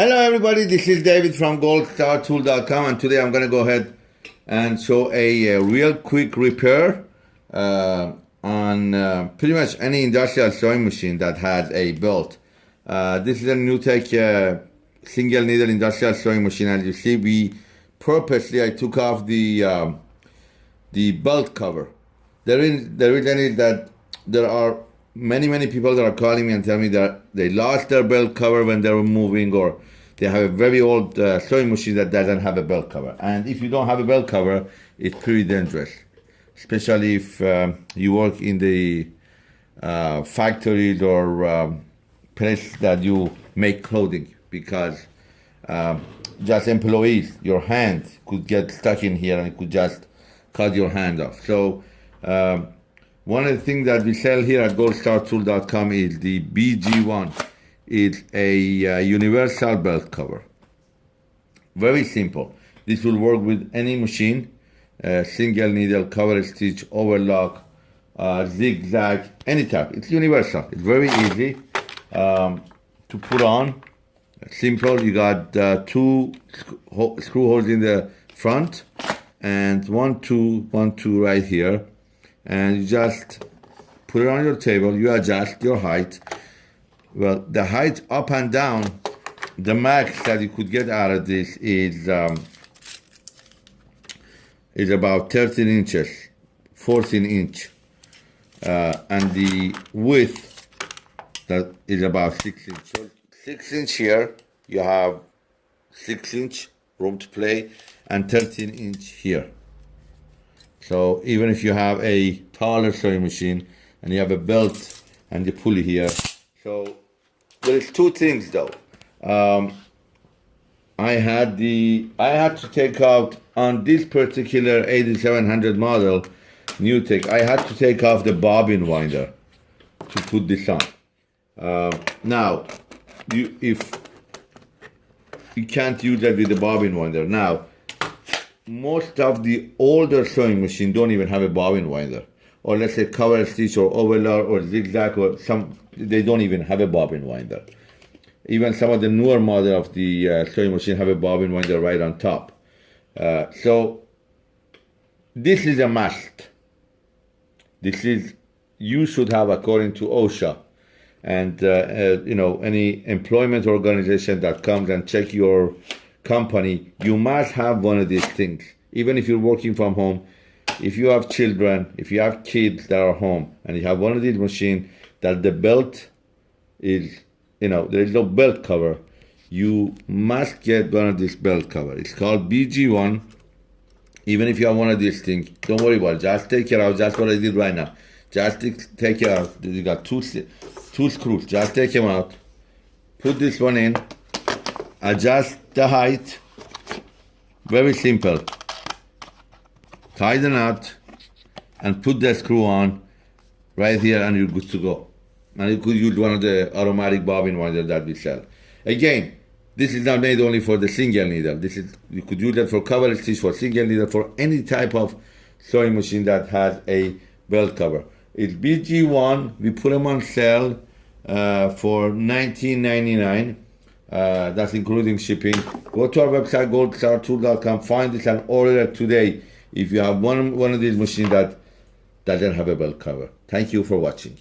Hello everybody, this is David from goldstartool.com and today I'm going to go ahead and show a, a real quick repair uh, on uh, pretty much any industrial sewing machine that has a belt. Uh, this is a NewTek uh, single needle industrial sewing machine as you see we purposely I took off the um, the belt cover. The reason, the reason is that there are many many people that are calling me and tell me that they lost their belt cover when they were moving or they have a very old uh, sewing machine that doesn't have a belt cover. And if you don't have a belt cover it's pretty dangerous. Especially if um, you work in the uh, factories or um, place that you make clothing because um, just employees your hand could get stuck in here and could just cut your hand off. So um, one of the things that we sell here at goldstartool.com is the BG1. It's a uh, universal belt cover. Very simple. This will work with any machine, uh, single needle, cover stitch, overlock, uh, zigzag, any type. It's universal. It's very easy um, to put on. Simple. You got uh, two screw holes in the front and one, two, one, two right here and you just put it on your table, you adjust your height. Well, the height up and down, the max that you could get out of this is um, is about 13 inches, 14 inch. Uh, and the width that is about six inch. So six inch here, you have six inch room to play and 13 inch here. So even if you have a taller sewing machine and you have a belt and the pulley here. So there's two things though. Um, I had the I had to take out on this particular 8700 model NewTek I had to take off the bobbin winder to put this on. Uh, now, you if you can't use that with the bobbin winder. Now, most of the older sewing machine don't even have a bobbin winder. Or let's say cover stitch or overlock or zigzag or some they don't even have a bobbin winder. Even some of the newer model of the uh, sewing machine have a bobbin winder right on top. Uh, so this is a must. This is you should have according to OSHA. And uh, uh, you know any employment organization that comes and check your company, you must have one of these things. Even if you're working from home, if you have children, if you have kids that are home, and you have one of these machines that the belt is, you know, there is no belt cover, you must get one of these belt cover. It's called BG1. Even if you have one of these things, don't worry about it. Just take it out. Just what I did right now. Just take it out. You got two, two screws. Just take them out. Put this one in. Adjust the height, very simple. Tie the knot and put the screw on right here and you're good to go. And you could use one of the automatic bobbin winders that we sell. Again, this is not made only for the single needle. This is you could use that for cover stitch, for single needle, for any type of sewing machine that has a belt cover. It's BG1. We put them on sale uh, for 19.99. Uh, that's including shipping. Go to our website, goldstartool.com, find this and order it today if you have one, one of these machines that doesn't have a belt cover. Thank you for watching.